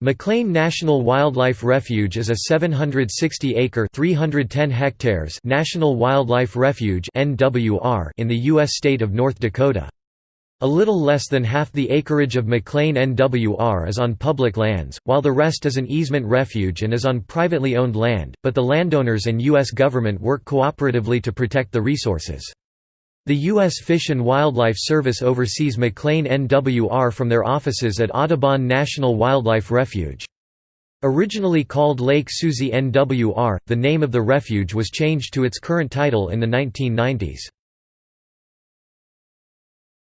McLean National Wildlife Refuge is a 760-acre (310 hectares) national wildlife refuge (NWR) in the U.S. state of North Dakota. A little less than half the acreage of McLean NWR is on public lands, while the rest is an easement refuge and is on privately owned land, but the landowners and U.S. government work cooperatively to protect the resources. The U.S. Fish and Wildlife Service oversees McLean NWR from their offices at Audubon National Wildlife Refuge. Originally called Lake Susie NWR, the name of the refuge was changed to its current title in the 1990s.